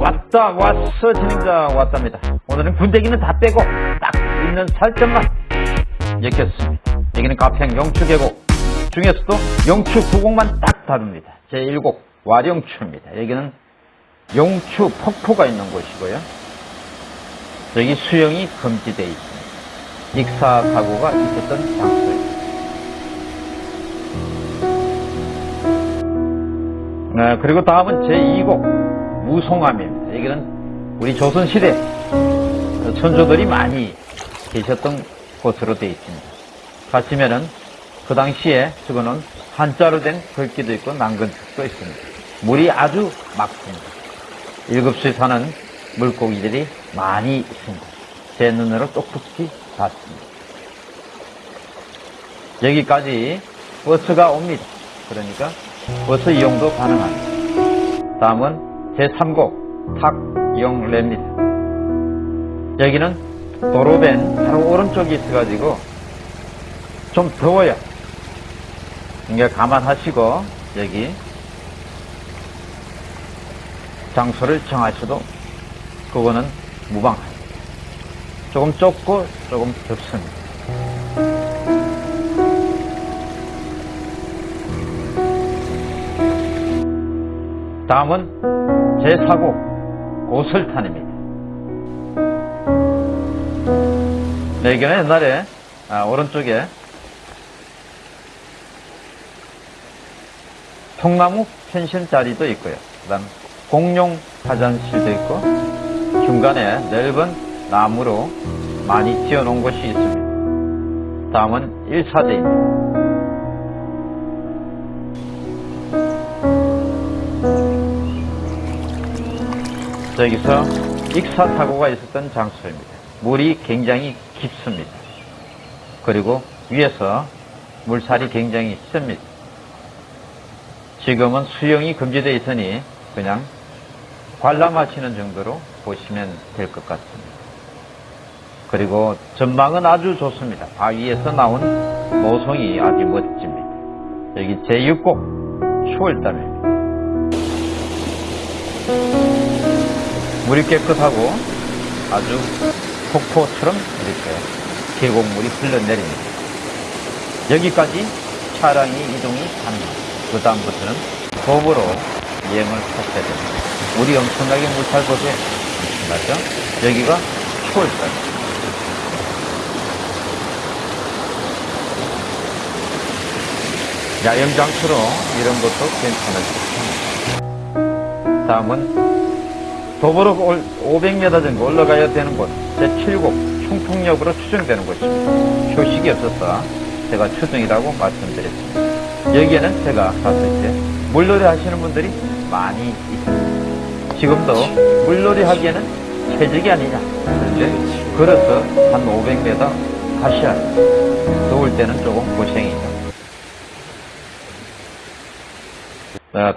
왔다 왔어 진행자 왔답니다. 오늘은 군대기는 다 빼고 딱 있는 살점만 엮였습니다. 여기는 가평 영추계곡. 중에서도 영추 9곡만 딱 다룹니다. 제1곡 와령추입니다. 여기는 용추 폭포가 있는 곳이고요. 여기 수영이 금지되어 있습니다. 익사 사고가 있었던 장소입니다. 네, 그리고 다음은 제2곡 무송암입니다. 여기는 우리 조선시대 선조들이 많이 계셨던 곳으로 되어 있습니다. 가시면은 그 당시에 적어놓은 한자로 된 글귀도 있고 남근책도 있습니다. 물이 아주 맑습니다. 일급수에 사는 물고기들이 많이 있습니다. 제 눈으로 똑똑히 봤습니다. 여기까지 버스가 옵니다. 그러니까 버스 이용도 가능합니다. 다음은 제3곡 탁영래입니다. 여기는 도로변 바로 오른쪽에 있어가지고 좀 더워요. 그러니까 감안하시고 여기 장소를 정하셔도 그거는 무방합니다. 조금 좁고 조금 좁습니다. 다음은 제4곡 고설탄입니다. 네, 이게 옛날에 아, 오른쪽에 통나무 펜션 자리도 있고요. 그 다음 공룡 화장실도 있고 중간에 넓은 나무로 많이 지어놓은 곳이 있습니다. 다음은 1사대입니다. 여기서 익사 사고가 있었던 장소입니다. 물이 굉장히 깊습니다. 그리고 위에서 물살이 굉장히 셉니다. 지금은 수영이 금지되어 있으니 그냥 관람하시는 정도로 보시면 될 것 같습니다. 그리고 전망은 아주 좋습니다. 바위에서 나온 모송이 아주 멋집니다. 여기 제6곡 추월담입니다. 물이 깨끗하고 아주 폭포처럼 이렇게 계곡물이 흘러내립니다. 여기까지 차량이 이동이 가능합니다. 그 다음부터는 도보로 여행을 하셔야 됩니다. 물이 엄청나게 물살 보세요. 엄청나죠? 여기가 초월산. 야영장처럼 이런 것도 괜찮을 것 같습니다. 다음은 도보로 500m 정도 올라가야 되는 곳, 제7곡 충풍역으로 추정되는 곳입니다. 표식이 없어서 제가 추정이라고 말씀드렸습니다. 여기에는 제가 갔을 때 물놀이 하시는 분들이 많이 있습니다. 지금도 물놀이 하기에는 최적이 아니냐. 그런데 걸어서 한 500m 가셔야 합니다. 더울 때는 조금 고생이죠.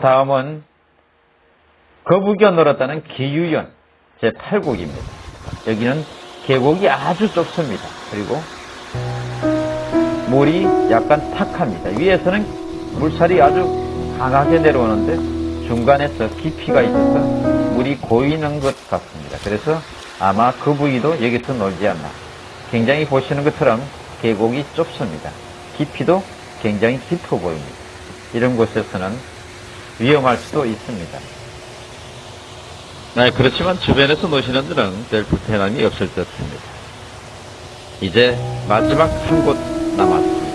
다음은 거북이가 놀았다는 기유연 제8곡입니다. 여기는 계곡이 아주 좁습니다. 그리고 물이 약간 탁합니다. 위에서는 물살이 아주 강하게 내려오는데 중간에서 깊이가 있어서 물이 고이는 것 같습니다. 그래서 아마 거북이도 여기서 놀지 않나. 굉장히 보시는 것처럼 계곡이 좁습니다. 깊이도 굉장히 깊어 보입니다. 이런 곳에서는 위험할 수도 있습니다. 네, 그렇지만 주변에서 노시는 데는 별 불편함이 없을 듯 합니다. 이제 마지막 한 곳 남았습니다.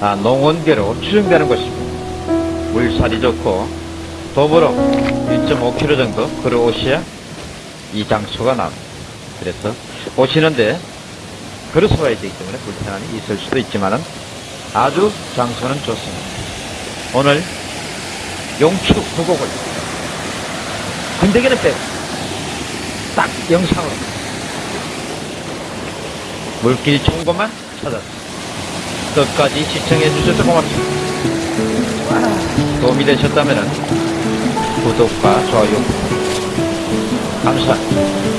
아, 농원계로 추정되는 곳입니다. 물살이 좋고 도보로 1.5km 정도 걸어오셔야 이 장소가 나옵니다. 그래서 오시는데 걸어서 와야 되기 때문에 불편함이 있을 수도 있지만 아주 장소는 좋습니다. 오늘 용추 구곡을 군대기는 빼고 딱 영상으로 물길 좋은 것만 찾았습니다. 끝까지 시청해 주셔서 고맙습니다. 도움이 되셨다면 구독과 좋아요 감사합니다.